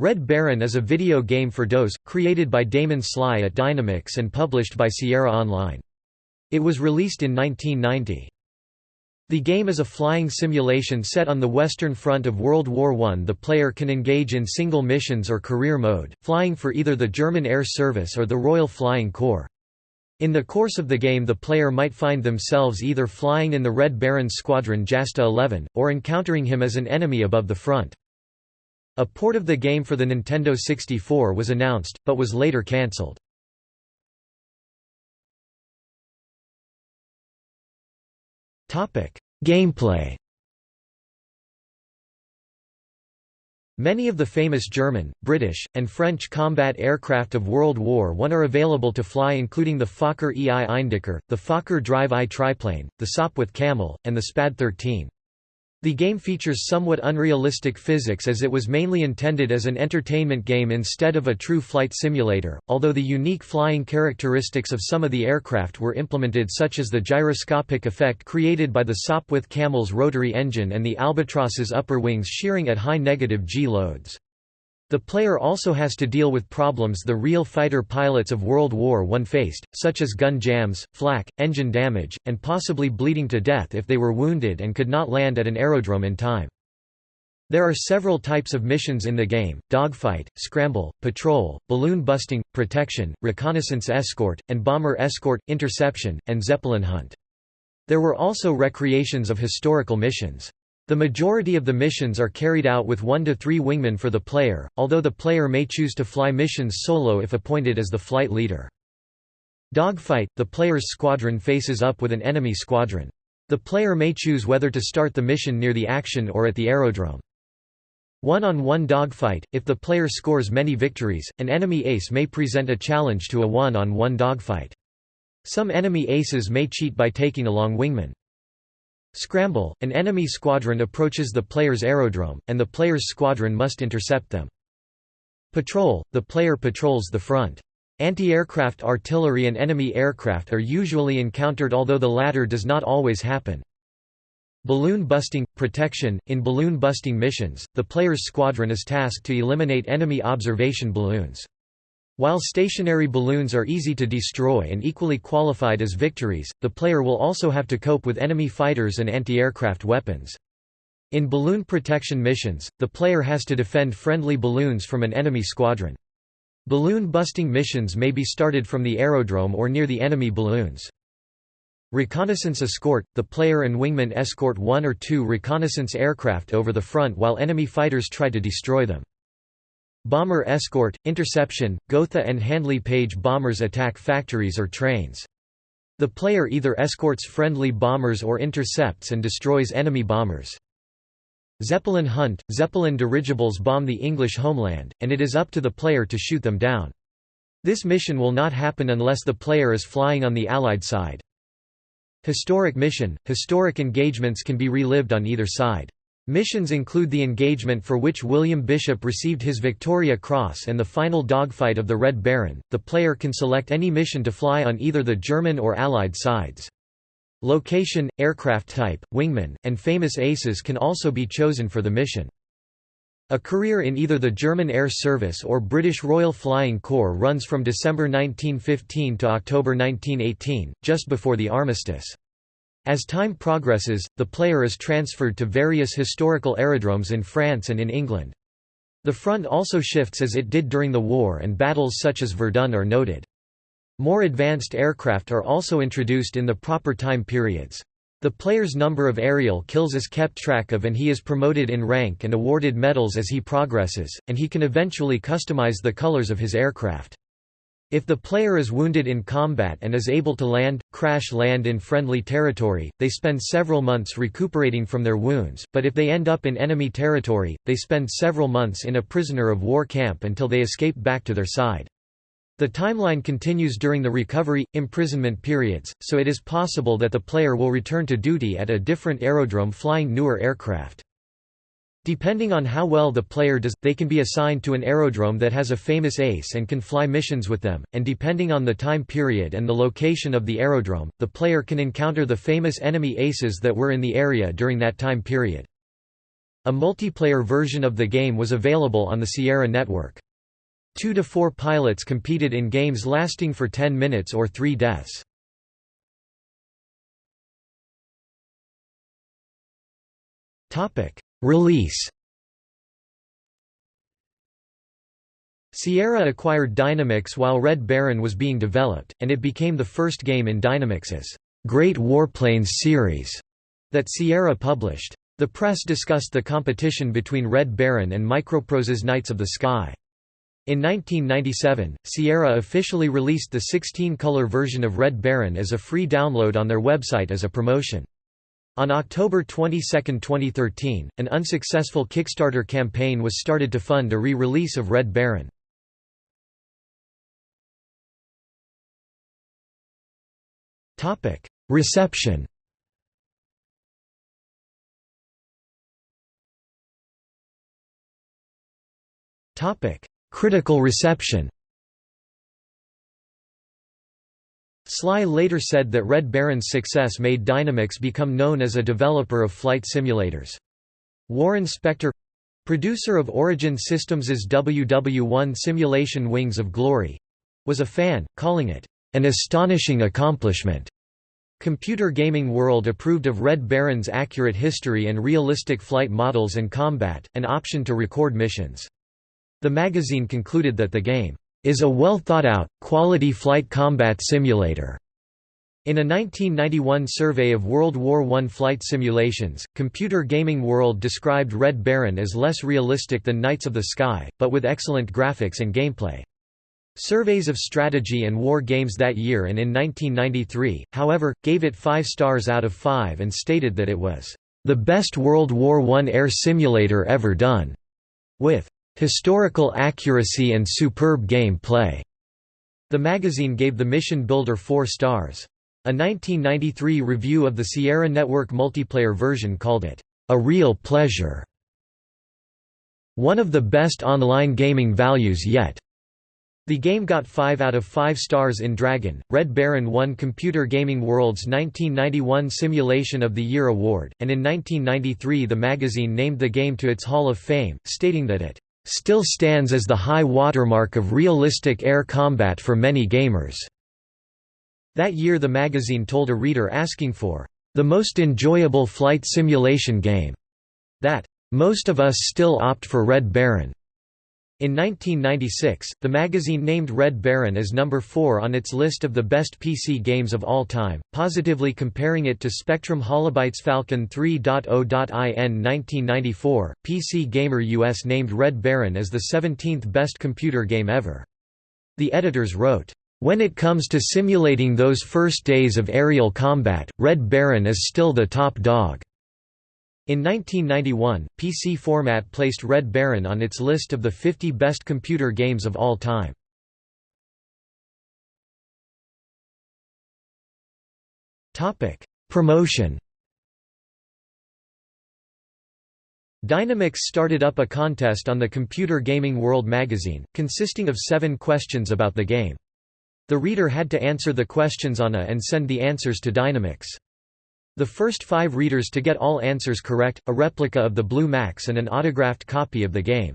Red Baron is a video game for DOS, created by Damon Slye at Dynamix and published by Sierra Online. It was released in 1990. The game is a flying simulation set on the Western Front of World War I. The player can engage in single missions or career mode, flying for either the German Air Service or the Royal Flying Corps. In the course of the game the player might find themselves either flying in the Red Baron's squadron Jasta 11, or encountering him as an enemy above the front. A port of the game for the Nintendo 64 was announced, but was later cancelled. Gameplay Many of the famous German, British, and French combat aircraft of World War I are available to fly including the Fokker EI Eindecker, the Fokker Drive I triplane, the Sopwith Camel, and the Spad 13. The game features somewhat unrealistic physics as it was mainly intended as an entertainment game instead of a true flight simulator, although the unique flying characteristics of some of the aircraft were implemented such as the gyroscopic effect created by the Sopwith Camel's rotary engine and the Albatros's upper wings shearing at high negative G loads. The player also has to deal with problems the real fighter pilots of World War I faced, such as gun jams, flak, engine damage, and possibly bleeding to death if they were wounded and could not land at an aerodrome in time. There are several types of missions in the game, dogfight, scramble, patrol, balloon busting, protection, reconnaissance escort, and bomber escort, interception, and zeppelin hunt. There were also recreations of historical missions. The majority of the missions are carried out with one to three wingmen for the player, although the player may choose to fly missions solo if appointed as the flight leader. Dogfight – The player's squadron faces up with an enemy squadron. The player may choose whether to start the mission near the action or at the aerodrome. One-on-one -on -one dogfight – If the player scores many victories, an enemy ace may present a challenge to a one-on-one -on -one dogfight. Some enemy aces may cheat by taking along wingmen. Scramble – An enemy squadron approaches the player's aerodrome, and the player's squadron must intercept them. Patrol – The player patrols the front. Anti-aircraft artillery and enemy aircraft are usually encountered although the latter does not always happen. Balloon busting – Protection – In balloon busting missions, the player's squadron is tasked to eliminate enemy observation balloons. While stationary balloons are easy to destroy and equally qualified as victories, the player will also have to cope with enemy fighters and anti-aircraft weapons. In balloon protection missions, the player has to defend friendly balloons from an enemy squadron. Balloon busting missions may be started from the aerodrome or near the enemy balloons. Reconnaissance escort – The player and wingman escort one or two reconnaissance aircraft over the front while enemy fighters try to destroy them. Bomber escort, interception, Gotha and Handley Page bombers attack factories or trains. The player either escorts friendly bombers or intercepts and destroys enemy bombers. Zeppelin hunt – Zeppelin dirigibles bomb the English homeland, and it is up to the player to shoot them down. This mission will not happen unless the player is flying on the Allied side. Historic mission – Historic engagements can be relived on either side. Missions include the engagement for which William Bishop received his Victoria Cross and the final dogfight of the Red Baron. The player can select any mission to fly on either the German or Allied sides. Location, aircraft type, wingman, and famous aces can also be chosen for the mission. A career in either the German Air Service or British Royal Flying Corps runs from December 1915 to October 1918, just before the armistice. As time progresses, the player is transferred to various historical aerodromes in France and in England. The front also shifts as it did during the war and battles such as Verdun are noted. More advanced aircraft are also introduced in the proper time periods. The player's number of aerial kills is kept track of and he is promoted in rank and awarded medals as he progresses, and he can eventually customize the colors of his aircraft. If the player is wounded in combat and is able to land, crash land in friendly territory, they spend several months recuperating from their wounds, but if they end up in enemy territory, they spend several months in a prisoner of war camp until they escape back to their side. The timeline continues during the recovery, imprisonment periods, so it is possible that the player will return to duty at a different aerodrome flying newer aircraft. Depending on how well the player does, they can be assigned to an aerodrome that has a famous ace and can fly missions with them, and depending on the time period and the location of the aerodrome, the player can encounter the famous enemy aces that were in the area during that time period. A multiplayer version of the game was available on the Sierra network. Two to four pilots competed in games lasting for 10 minutes or three deaths. Release Sierra acquired Dynamix while Red Baron was being developed, and it became the first game in Dynamix's Great Warplanes series that Sierra published. The press discussed the competition between Red Baron and Microprose's Knights of the Sky. In 1997, Sierra officially released the 16-color version of Red Baron as a free download on their website as a promotion. On October 22, 2013, an unsuccessful Kickstarter campaign was started to fund a re-release of Red Baron. Reception Critical reception Slye later said that Red Baron's success made Dynamix become known as a developer of flight simulators. Warren Spector—producer of Origin Systems' WW1 simulation Wings of Glory—was a fan, calling it, an astonishing accomplishment. Computer Gaming World approved of Red Baron's accurate history and realistic flight models and combat, an option to record missions. The magazine concluded that the game is a well thought out, quality flight combat simulator. In a 1991 survey of World War I flight simulations, Computer Gaming World described Red Baron as less realistic than Knights of the Sky, but with excellent graphics and gameplay. Surveys of strategy and war games that year and in 1993, however, gave it 5 stars out of 5 and stated that it was, "...the best World War I air simulator ever done," with "...historical accuracy and superb game play." The magazine gave the Mission Builder 4 stars. A 1993 review of the Sierra Network multiplayer version called it, "...a real pleasure." One of the best online gaming values yet. The game got 5 out of 5 stars in Dragon. Red Baron won Computer Gaming World's 1991 Simulation of the Year award, and in 1993 the magazine named the game to its Hall of Fame, stating that it still stands as the high watermark of realistic air combat for many gamers. That year the magazine told a reader asking for the most enjoyable flight simulation game that most of us still opt for Red Baron. In 1996, the magazine named Red Baron as number 4 on its list of the best PC games of all time, positively comparing it to Spectrum Holobyte's Falcon 3.0.in 1994. PC Gamer US named Red Baron as the 17th best computer game ever. The editors wrote, when it comes to simulating those first days of aerial combat, Red Baron is still the top dog. In 1991, PC Format placed Red Baron on its list of the 50 best computer games of all time. Promotion Dynamix started up a contest on the Computer Gaming World magazine, consisting of seven questions about the game. The reader had to answer the questions on a and send the answers to Dynamix. The first five readers to get all answers correct, a replica of the Blue Max and an autographed copy of the game.